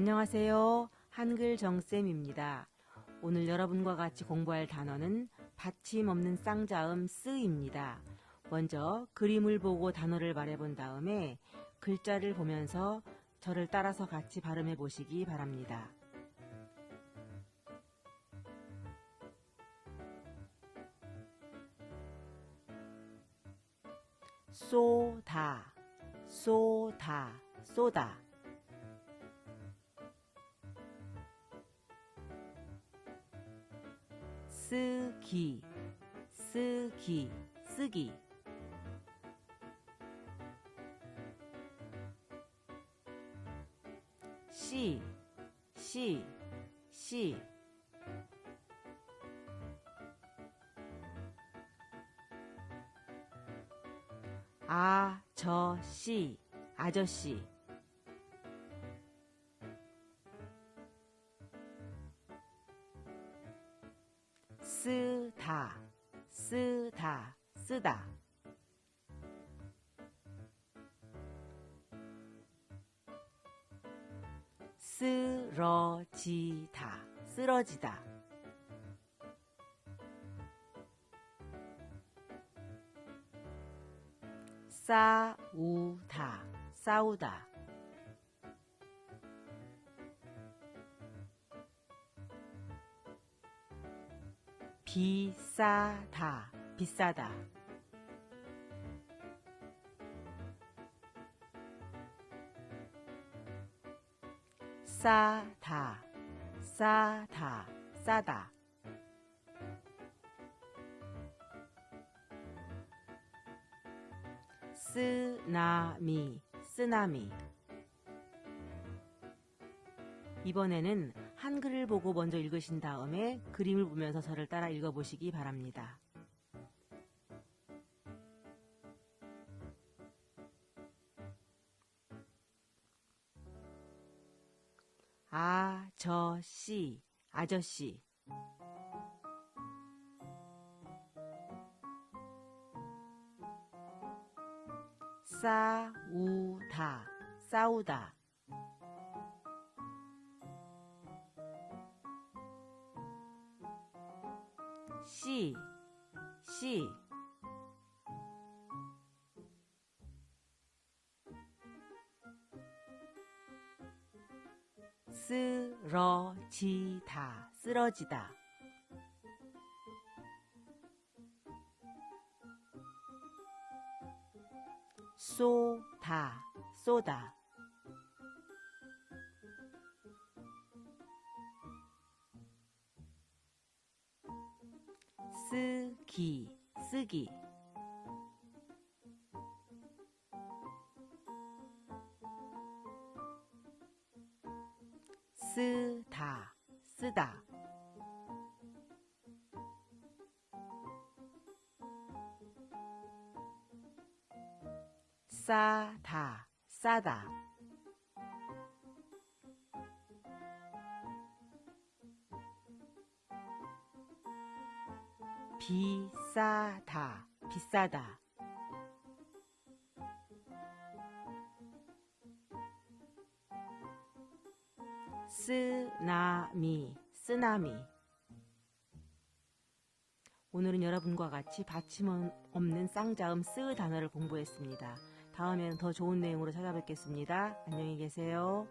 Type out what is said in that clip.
안녕하세요. 한글 정쌤입니다. 오늘 여러분과 같이 공부할 단어는 받침 없는 쌍자음 쓰입니다. 먼저 그림을 보고 단어를 말해본 다음에 글자를 보면서 저를 따라서 같이 발음해 보시기 바랍니다. 쏘다, 쏘다, 쏘다. 쓰기, 쓰기, 쓰기. 시, 시, 시. 아저씨, 아저씨. 쓰다, 쓰다, 쓰다. 쓰러지다, 쓰러지다. 싸우다, 싸우다. 비싸다, 비싸다. 싸다, 싸다, 싸다. 쓰나미, 쓰나미. 이번에는 한글을 보고 먼저 읽으신 다음에 그림을 보면서 저를 따라 읽어보시기 바랍니다. 아저씨, 아저씨. 싸우다, 싸우다. 씨, 씨. 쓰러지다, 쓰러지다. 쏘다, 쏘다. 쓰기, 쓰기. 쓰다, 쓰다. 싸다, 싸다. 비싸다, 비싸다. 쓰나미, 쓰나미. 오늘은 여러분과 같이 받침 없는 쌍자음 쓰 단어를 공부했습니다. 다음에는 더 좋은 내용으로 찾아뵙겠습니다. 안녕히 계세요.